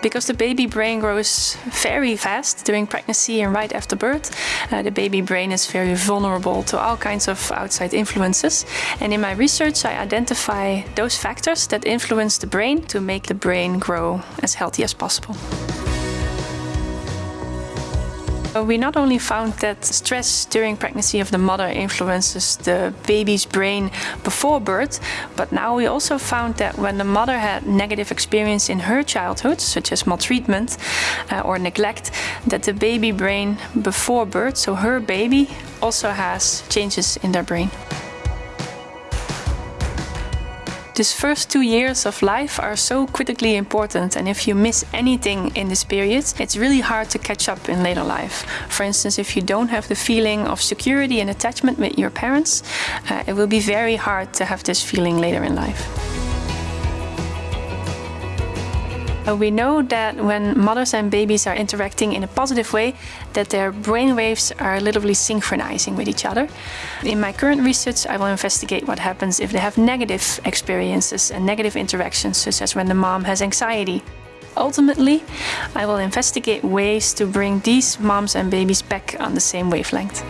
Because the baby brain grows very fast during pregnancy and right after birth, uh, the baby brain is very vulnerable to all kinds of outside influences. And in my research, I identify those factors that influence the brain to make the brain grow as healthy as possible. So we not only found that stress during pregnancy of the mother influences the baby's brain before birth, but now we also found that when the mother had negative experience in her childhood, such as maltreatment uh, or neglect, that the baby brain before birth, so her baby, also has changes in their brain. These first two years of life are so critically important and if you miss anything in this period, it's really hard to catch up in later life. For instance, if you don't have the feeling of security and attachment with your parents, uh, it will be very hard to have this feeling later in life. Uh, we know that when mothers and babies are interacting in a positive way, that their brain waves are literally synchronizing with each other. In my current research, I will investigate what happens if they have negative experiences and negative interactions, such as when the mom has anxiety. Ultimately, I will investigate ways to bring these moms and babies back on the same wavelength.